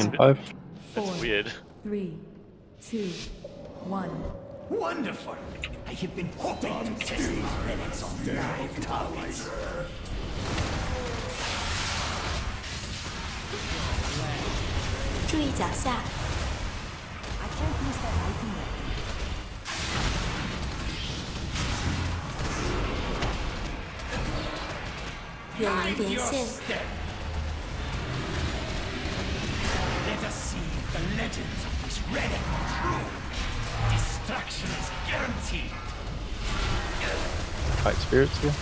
yeah, five. That's weird. Three, two, one. Wonderful! I have been hoping to test these relics on live targets. I can't use that. Your step. legends of this relic are true. Destruction is guaranteed. Fight spirits here.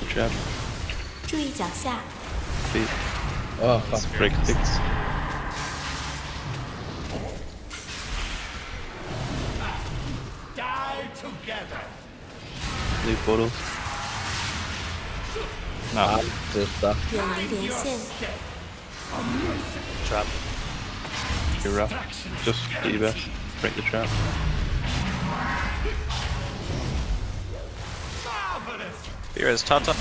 Good job. 注意脚下， Feet. Oh, fuck. Break sticks. Die together. New portals. No, Just stuff. 远离连线， trap. You're rough. Just do your best. Break the trap. Marvelous! Here is Tata.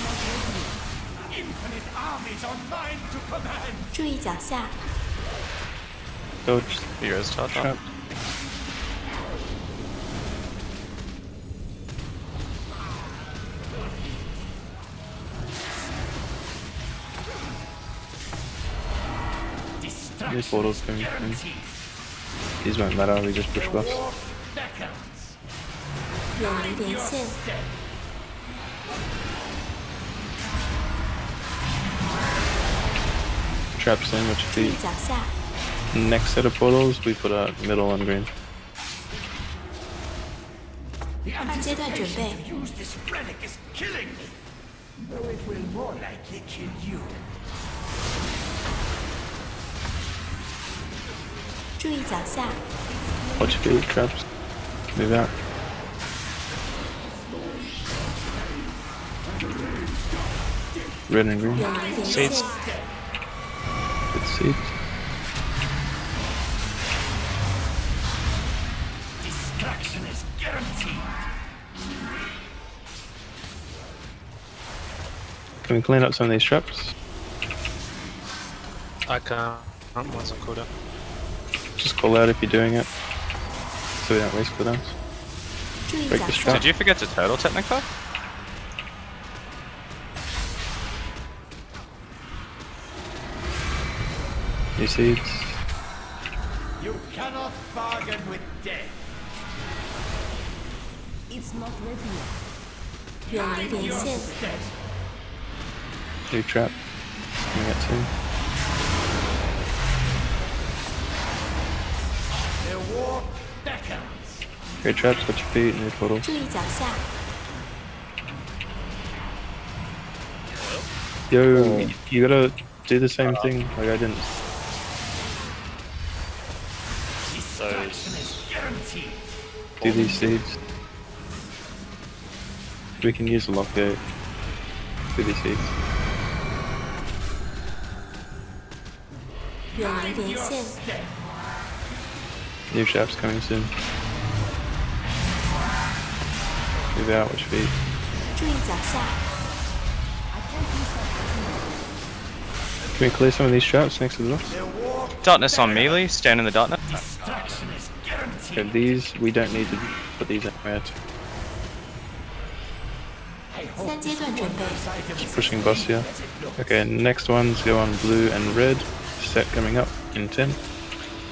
Infinite armies are mine to command. 注意脚下， Dodge. Here is Tata. Trap. These portals coming in. These won't matter, we just push buffs. Traps in, which next set of portals, we put a middle on green. The anticipation to use this relic is killing me. Though it will more likely kill you. 注意脚下， Watch your feet, traps. Move out. Red and green. 远离连 Seeds. 线， Good seeds. Destruction is guaranteed. Can we clean up some of these traps? I can't. Once I'm called up. Just call out if you're doing it. So we don't waste the Break. Did you forget to turtle Technica? New seeds. You cannot bargain with death. It's not ready yet. You're ready. New trap. Coming at two. Great trap, got your feet in your total. Yo, oh. you gotta do the same thing like I didn't. Do these seeds. We can use lockgate. Do these seeds. Your New shop's coming soon. Move out, which feet. Can we clear some of these traps next to the door? Darkness on melee, stand in the darkness. Okay, these, we don't need to put these anywhere. yet. Just pushing boss here. Okay, next ones go on blue and red. Set coming up in 10.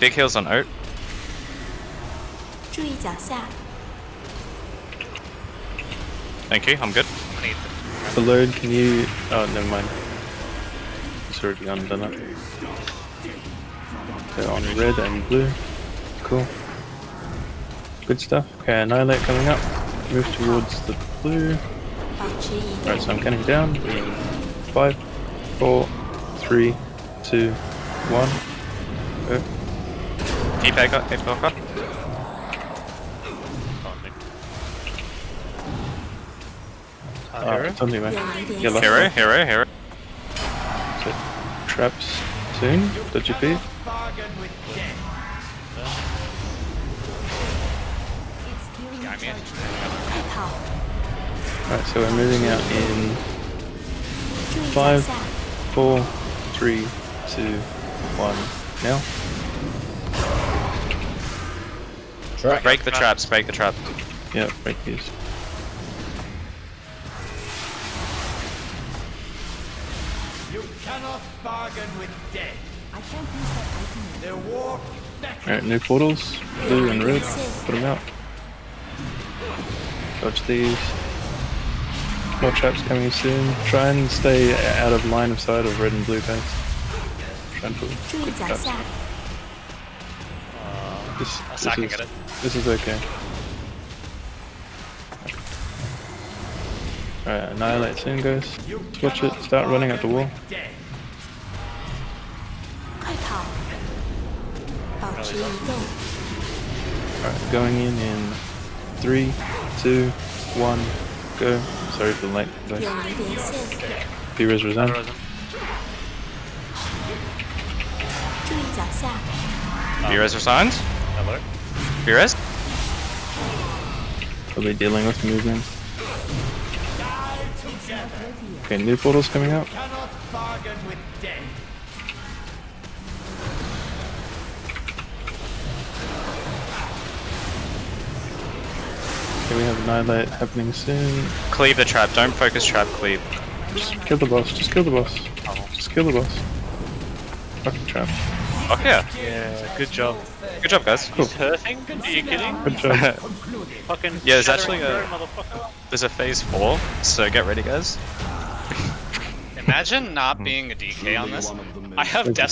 Big heals on Oat. 注意脚下， Thank you. I'm good. The load, can you. Oh, never mind. It's already undone it. So on red and blue. Cool. Good stuff. Okay, Annihilate coming up. Move towards the blue. 保持移 Alright, 动， so I'm counting down. Five, four, three, two, one. Go. Keep Eka. Keep Uh, hero? It's on you, hero, hero, hero. So, traps soon, dodgy feed. Alright, so we're moving out in 5, 4, 3, 2, 1, now. Break the traps, break the trap. Yeah, break these. cannot bargain with death. I can't use that item. Their war. Alright, new portals. Blue and red. Put them out. Dodge these. More traps coming soon. Try and stay out of line of sight of red and blue guys. Try and traps. This, this, I is, this is okay. Alright, annihilate soon guys. Switch it, start running at the wall. Alright, going in in three, two, one, go. Sorry for the late delay. P-Res resign. P-Res resigns. Hello. P-Res. Are they dealing with movement? Okay, new portal's coming out. Okay, we have annihilate happening soon. Cleave the trap, don't focus trap, cleave. Just kill the boss. Just kill the boss. Just kill the boss. Fucking trap. Okay. Yeah, Yeah, good job. Good job, guys. Cool. He's hurting? Are you kidding? Good job. Fucking Yeah, there's actually a- There's a phase four, so get ready, guys. Imagine not hmm. being a DK on this. I have death